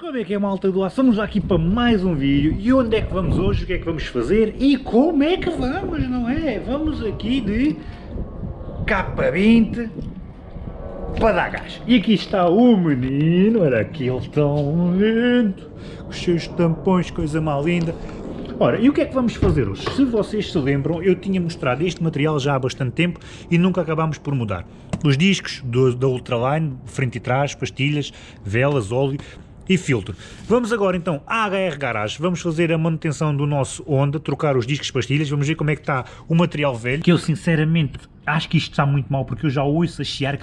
Como é que é malta do ar? Estamos aqui para mais um vídeo e onde é que vamos hoje, o que é que vamos fazer e como é que vamos, não é? Vamos aqui de K20 para dar gás. E aqui está o menino, olha aqui ele tão lindo, com os seus tampões, coisa mal linda. Ora, e o que é que vamos fazer hoje? Se vocês se lembram, eu tinha mostrado este material já há bastante tempo e nunca acabámos por mudar. Os discos do, da Ultraline, frente e trás, pastilhas, velas, óleo, e filtro. Vamos agora então à HR Garage, vamos fazer a manutenção do nosso Honda, trocar os discos pastilhas, vamos ver como é que está o material velho, que eu sinceramente acho que isto está muito mal, porque eu já ouço a chiar,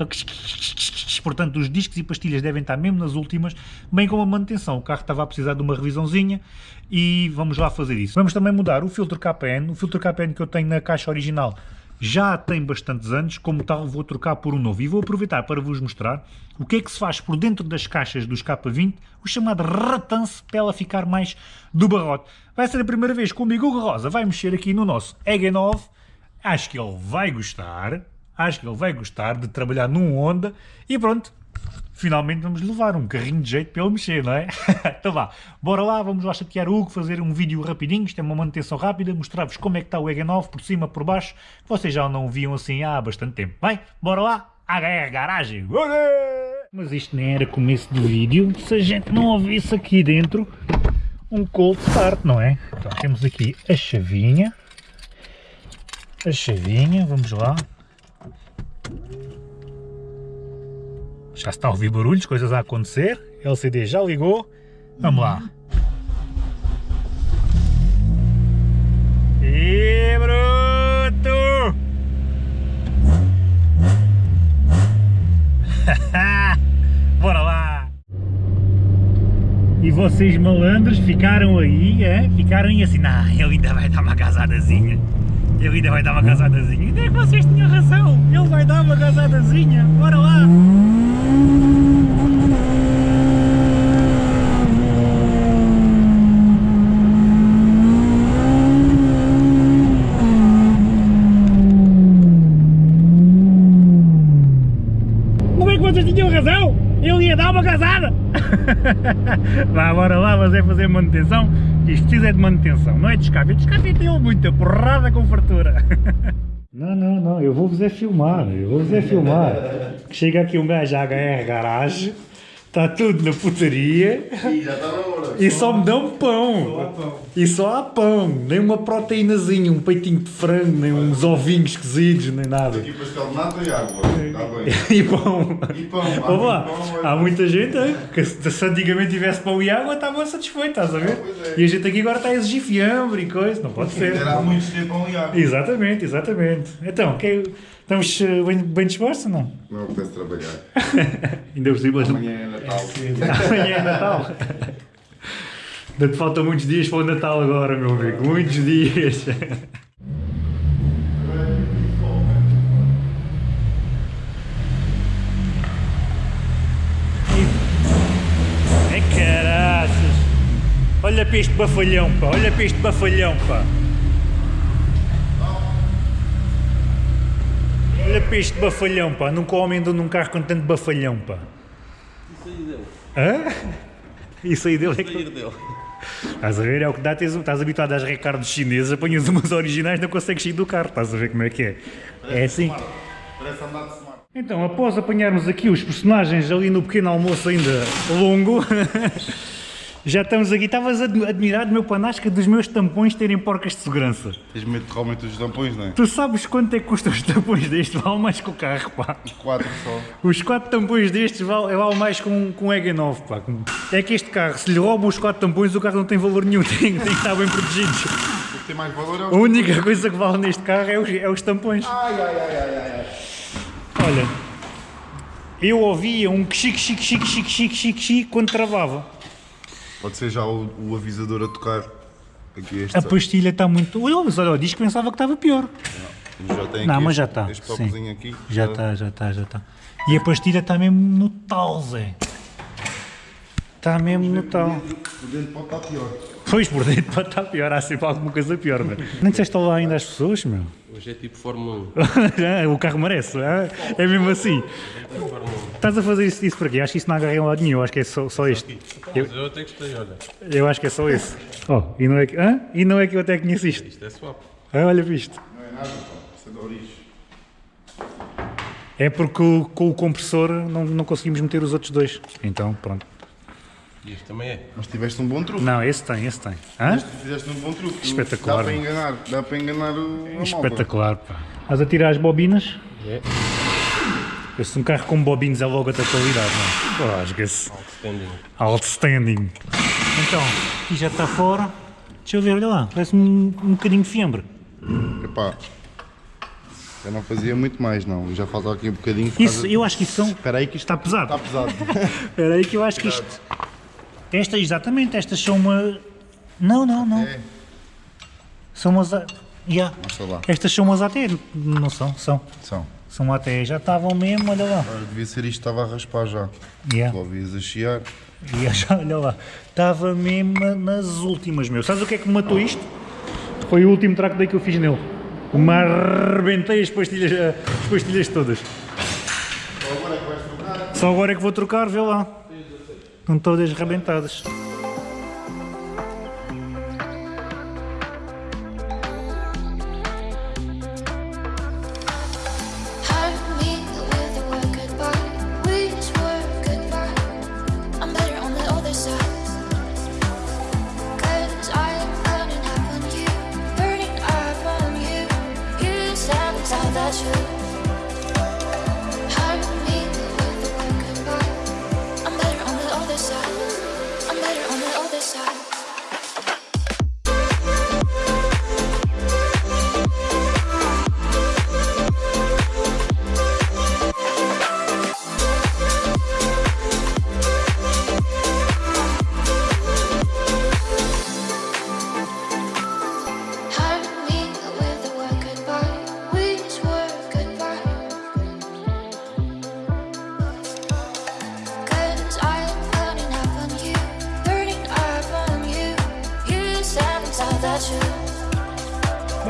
portanto os discos e pastilhas devem estar mesmo nas últimas, bem como a manutenção, o carro estava a precisar de uma revisãozinha e vamos lá fazer isso. Vamos também mudar o filtro KPN, o filtro KPN que eu tenho na caixa original já tem bastantes anos, como tal vou trocar por um novo. E vou aproveitar para vos mostrar o que é que se faz por dentro das caixas dos K20, o chamado ratance, para ela ficar mais do barrote. Vai ser a primeira vez que o Rosa vai mexer aqui no nosso EG9. Acho que ele vai gostar, acho que ele vai gostar de trabalhar num Honda e pronto, finalmente vamos levar um carrinho de jeito para ele mexer, não é? então vá, bora lá, vamos lá chatear o Hugo, fazer um vídeo rapidinho, isto é uma manutenção rápida, mostrar-vos como é que está o EG9, por cima, por baixo, que vocês já não viam assim há bastante tempo. Bem, bora lá, HR Garagem! Mas isto nem era começo do vídeo, se a gente não ouvisse aqui dentro um cold start, não é? Então temos aqui a chavinha, a chavinha, vamos lá. Já está a ouvir barulhos, coisas a acontecer. LCD já ligou. Vamos lá. E bruto! Bora lá! E vocês malandros ficaram aí, é? Ficaram aí assim, nah, ele ainda vai dar uma casadazinha. Ele ainda vai dar uma casadazinha. Ainda é que vocês tinham razão. Ele vai dar uma casadazinha. Bora lá! Vá, bora lá, mas é fazer manutenção, isto precisa é de manutenção, não é descafé, descafé tem muita porrada com fartura. Não, não, não, eu vou-vos é filmar, eu vou-vos é filmar. Chega aqui um gajo à HR Garage, está tudo na putaria. E já está na hora. E só me dão pão. Só pão. E só há pão. Nem uma proteínazinha, um peitinho de frango, nem uns ovinhos cozidos, nem nada. Aqui pastel de nata e água. Bem. E pão. E pão. Há, pão, é há muita gente hein, que se antigamente tivesse pão e água estava satisfeito, estás a ver? é. E a gente aqui agora está a exigir fiambre e coisa, não pode ser. Era há muitos ter pão e água. Exatamente, exatamente. Então, que, estamos eh, bem, bem dispostos ou não? Não apetece trabalhar. Ainda por cima. Amanhã é Natal. Amanhã é Natal. Ainda te faltam muitos dias para o Natal agora, meu amigo. Muitos dias. Ai caraças! Olha para este bafalhão, pá! Olha para este bafalhão, pá! Olha para este bafalhão, pá! Nunca homem andou num carro com tanto bafalhão, pá! Isso aí dele. Hã? Isso aí dele é que... Estás a ver? É o que dá, tens, estás habituado às recardos chinesas, apanhas umas originais não consegues sair do carro, estás a ver como é que é? É assim. Parece andar de smart. Então, após apanharmos aqui os personagens ali no pequeno almoço ainda longo, já estamos aqui. Estavas ad- admirado, meu panasca, dos meus tampões terem porcas de segurança. Tens medo de realmente dos tampões, não é? Tu sabes quanto é que custam os tampões destes? Vale mais que o carro, pá. Quatro só. Os quatro tampões destes vale, vale mais com, com um EG9, pá. É que este carro, se lhe roubam os quatro tampões, o carro não tem valor nenhum, tem, tem que estar bem protegido. O que tem mais valor é A o... única coisa que vale neste carro é os, é os tampões. Ai, ai, ai, ai, ai. Olha, eu ouvia um chique, chique, chique, chique, chique, chique, chique quando travava. Pode ser já o, o avisador a tocar. Aqui este. A pastilha está muito... Olha, olha, o disco pensava que estava pior. Já tem Não, mas este- já está. Este sim. aqui. Já está, já está, já está. E a pastilha está mesmo no tal, Zé. Está mesmo no tal. O dentro pode estar pior. Pois, por dentro pode estar pior, há sempre alguma coisa pior, meu. Nem disseste lá ainda às pessoas, meu. Hoje é tipo Fórmula 1. o carro merece, é, é mesmo assim. É tipo Fórmula 1. Estás a fazer isso, isso para quê? Acho que isso não agarra em lado nenhum, acho que é só, só este. Eu, Mas eu até gostei, olha. eu acho que é só esse. Oh, e não é que, hã? E não é que eu até conheço isto. Isto é swap. Ah, olha para isto. Não é nada, pá. Isso é de origem. É porque com o compressor não, não conseguimos meter os outros dois. Então, pronto. E este também é. Mas tiveste um bom truque. Não, esse tem, esse tem. Hã? Tu fizeste um bom truque. Espetacular. Dá para enganar, dá para enganar o malta. Espetacular, pá. Estás a tirar as bobinas? É. Esse um carro com bobinas é logo a tua qualidade, não é? Rasga-se. Outstanding. Outstanding. Então, aqui já está fora. Deixa eu ver, olha lá. Parece um, um bocadinho de fiambre. Epá, eu não fazia muito mais, não. Já falta aqui um bocadinho. Isso, eu acho que isso são... Espera aí que isto Está pesado. está pesado. Espera aí que eu acho que isto... Esta, exatamente, estas são uma... Não, não, não. É. São umas... Yeah. Estas são umas AT, não são? São. São. São AT, já estavam mesmo, olha lá. Ora, devia ser isto, estava a raspar já. Yeah. Logo ias a chiar. E eu já, olha lá, estava mesmo nas últimas, meu. Sabes o que é que me matou isto? Foi o último track day que eu fiz nele. Me arrebentei as pastilhas, as pastilhas todas. Agora é que vais trocar. Só agora é que vou trocar, vê lá. Estão todas arrebentadas.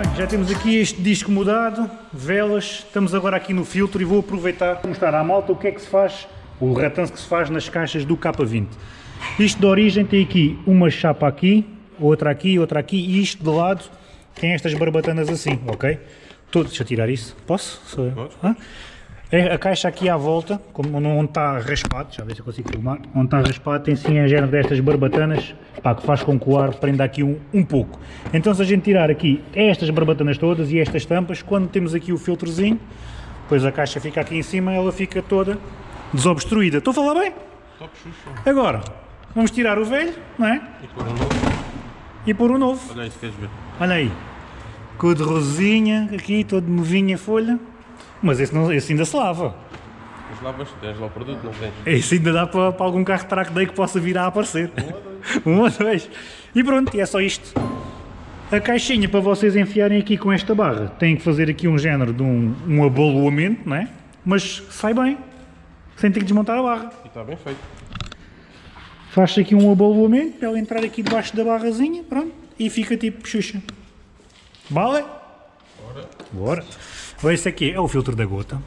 Bem, já temos aqui este disco mudado, velas, estamos agora aqui no filtro e vou aproveitar para mostrar à malta o que é que se faz, o ratanço que se faz nas caixas do K20. Isto de origem tem aqui uma chapa aqui, outra aqui, outra aqui e isto de lado tem estas barbatanas assim, ok? Todo, deixa eu tirar isso, posso? Sou eu. Hã? É a caixa aqui à volta, como onde está raspado, deixa eu ver se eu consigo filmar, onde está raspado tem sim a género destas barbatanas, pá, que faz com que o ar prenda aqui um, um pouco. Então se a gente tirar aqui estas barbatanas todas e estas tampas, quando temos aqui o filtrozinho, depois a caixa fica aqui em cima, ela fica toda desobstruída. Estou a falar bem? Top xuxa. Agora, vamos tirar o velho, não é? E pôr um novo. E pôr o novo. Olha isso, queres ver? Olha aí, cor de rosinha, aqui, todo novinha a folha, mas esse, não, esse ainda se lava. Mas lavas, tens lá o produto, não tens? Isso ainda dá para, para algum carro track day que possa vir a aparecer. Um ou dois. E pronto, e é só isto. A caixinha para vocês enfiarem aqui com esta barra tem que fazer aqui um género de um, um abaloamento, não é? Mas sai bem, sem ter que desmontar a barra. E está bem feito. Faz-se aqui um abaloamento para ela entrar aqui debaixo da barrazinha, pronto, e fica tipo xuxa. Vale? Bora. Bora. Esse aqui é o filtro da gota.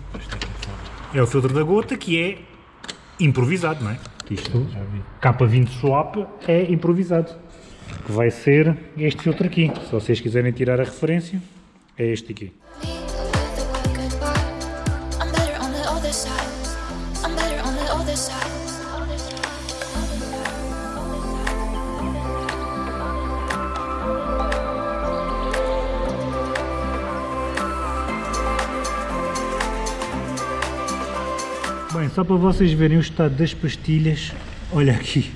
É o filtro da gota que é improvisado, não é? Isto, K20 Swap é improvisado. Que vai ser este filtro aqui. Se vocês quiserem tirar a referência, é este aqui. I'm better on the other side. Só para vocês verem o estado das pastilhas, olha aqui.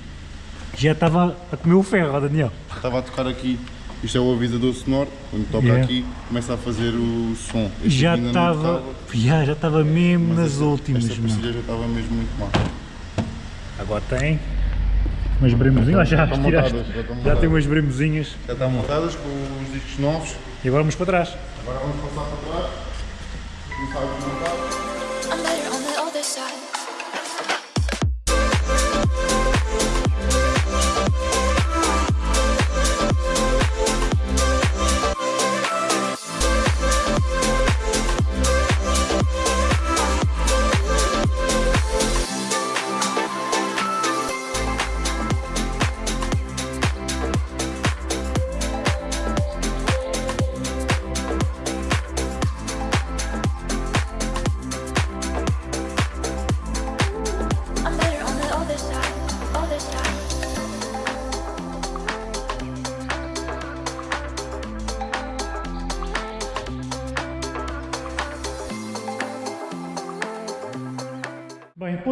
Já estava a comer o ferro, Daniel. Estava a tocar aqui. Isto é o avisador sonoro. Quando toca Yeah. aqui, começa a fazer o som. Este Já estava, já, já estava mesmo mas nas esta- últimas, Esta pastilha já estava mesmo muito mal. Agora tem umas bremozinhas, já, Já estão tiraste. montadas, já estão já tem umas bremozinhas Já estão montadas com os discos novos. e agora vamos para trás. Agora vamos passar para trás. Começar a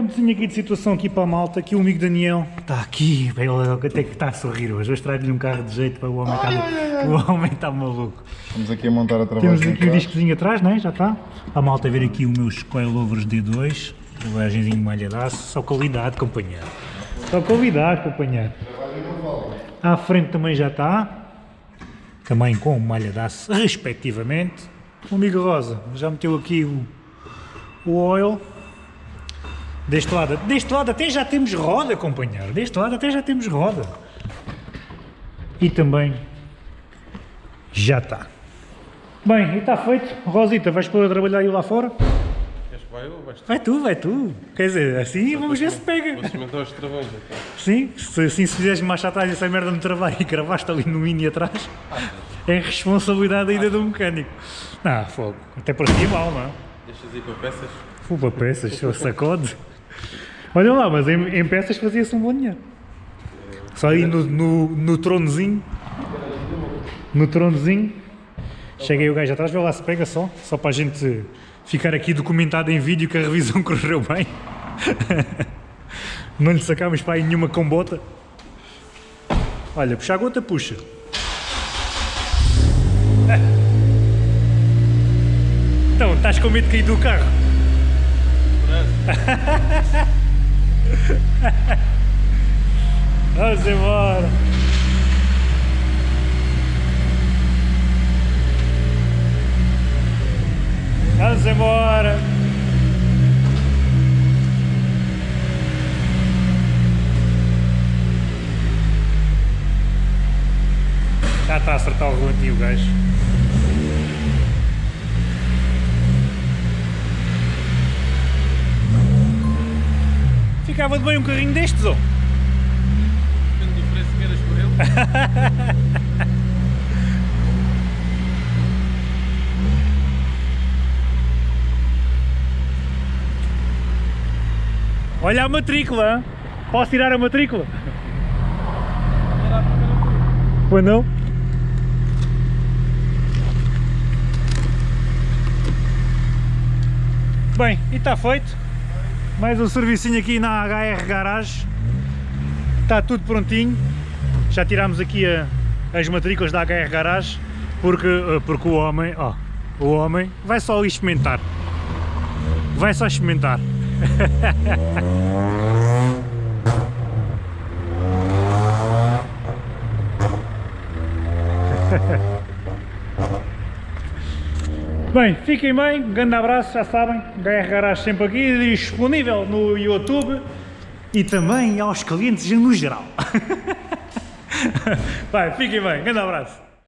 pontozinho aqui de situação aqui para a malta, que o amigo Daniel está aqui, ele até que está a sorrir hoje. Hoje trago-lhe um carro de jeito para o homem está, o homem está maluco. Estamos aqui a montar a trabalho. Temos aqui o discozinho atrás, né? já está. A malta a ver aqui os meus coilovers D2, rebagenzinho malhadaço, só qualidade, companheiro. Só qualidade, companheiro. À frente também já está, também com malhadaço, respectivamente. O amigo Rosa já meteu aqui o, o oil. Deste lado, deste lado até já temos roda, companheiro. Deste lado até já temos roda. E também já está. Bem, e está feito. Rosita, vais pôr a trabalhar aí lá fora? Queres que vai ou vais tu? Vai tu, vai tu. Quer dizer, assim vamos ver se pega. Vou cimentar os travões então. Sim, se assim se fizeres marcha atrás essa merda no trabalho e cravaste ali no mini atrás, é responsabilidade ainda do mecânico. Não, fogo. Até parecia mal, não é? Deixas aí para peças. Fui para peças, só sacode. Olha lá, mas em, em peças fazia-se um bom dinheiro. Só aí no, no, no tronozinho. No tronozinho. Chega aí o gajo atrás, vê lá se pega só. Só para a gente ficar aqui documentado em vídeo que a revisão correu bem. Não lhe sacámos para aí nenhuma combota. Olha, puxa a gota, puxa. Então, estás com medo de cair do carro? Vamos embora. Vamos embora. Já está a acertar o relantinho gajo. Ficava de bem um carrinho destes, ó. Depende do preço que queiras por ele. Olha a matrícula. Posso tirar a matrícula? Pois não? Bem, e está feito. Mais um servicinho aqui na HR Garage. Está tudo prontinho. Já tirámos aqui a- as matrículas da HR Garage porque, eh, porque o homem, ó, o homem vai só experimentar. Vai só experimentar. Bem, fiquem bem, um grande abraço, já sabem, HR Garage sempre aqui, disponível no YouTube e também aos clientes no geral. Vai, fiquem bem, grande abraço.